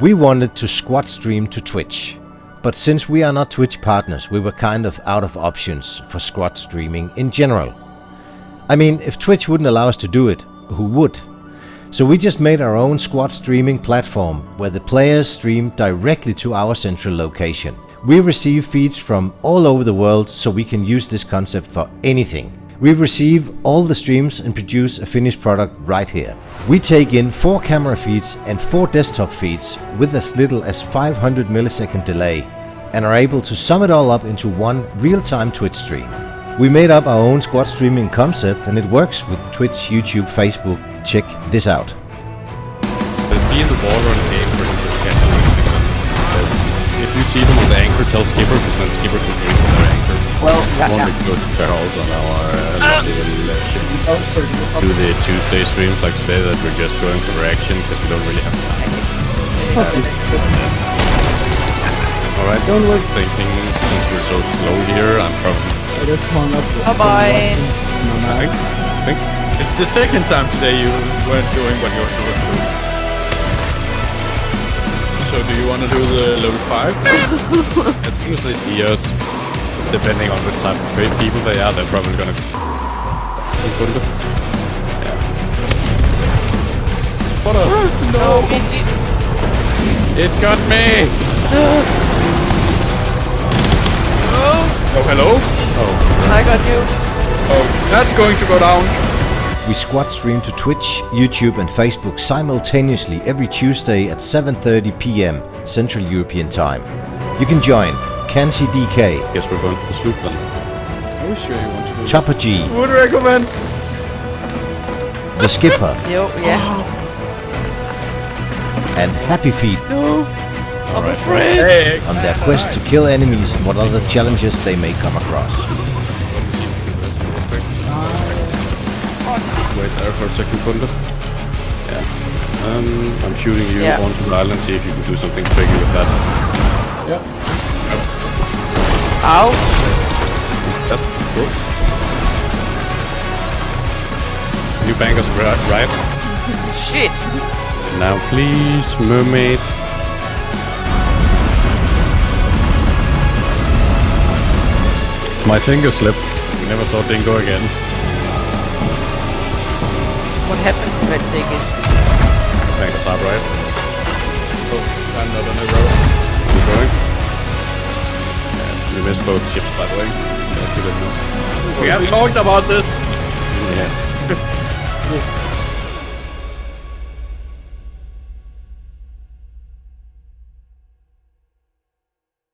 We wanted to squad stream to Twitch, but since we are not Twitch partners, we were kind of out of options for squad streaming in general. I mean, if Twitch wouldn't allow us to do it, who would? So we just made our own squad streaming platform where the players stream directly to our central location. We receive feeds from all over the world so we can use this concept for anything. We receive all the streams and produce a finished product right here. We take in 4 camera feeds and 4 desktop feeds with as little as 500 millisecond delay and are able to sum it all up into one real-time Twitch stream. We made up our own squad streaming concept and it works with Twitch, YouTube, Facebook. Check this out. Be in the water and aim for them to catch them. If you see them on the anchor, tell Skipper, because then Skipper can aim their anchor. Well, yeah, One yeah. we go to Behold on our uh, uh, ship. Oh, sorry. Do the Tuesday streams like today that we're just going for reaction because we don't really have time. Alright, Don't worry. thinking since we're so slow here, I'm probably I just hung up. Bye-bye. No, I think, I think it's the second time today you weren't doing what you're supposed to do. So do you want to do the level 5? as soon as they see us, depending on which type of great people they are, they're probably gonna... Yeah. What a... No, it, It got me! Oh, hello? Oh, I got you. oh, that's going to go down. We squad stream to Twitch, YouTube and Facebook simultaneously every Tuesday at 7.30 pm Central European Time. You can join Kansi DK, Guess we're going for the sloop then. Are we sure you want to do Chopper G, Would recommend. The Skipper Jo, ja. and Happy Feet No. I'm afraid. On their quest to kill enemies and what other challenges they may come across. Wait there for a second, Kunde. Yeah. Um, I'm shooting you Yeah. onto the island, see if you can do something tricky with that. Au. Yep, cool. Can you bang right? right? Shit. Now please, mermaid. My finger slipped. We never saw Dingo again. What happens if I take it? Bang us right? Oh, I'm not on a row. Keep going. Yeah, we missed both ships, by the way. That's good to know. We have talked about this! Just